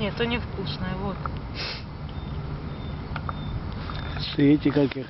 Нет, то невкусное, а вот. Эти как их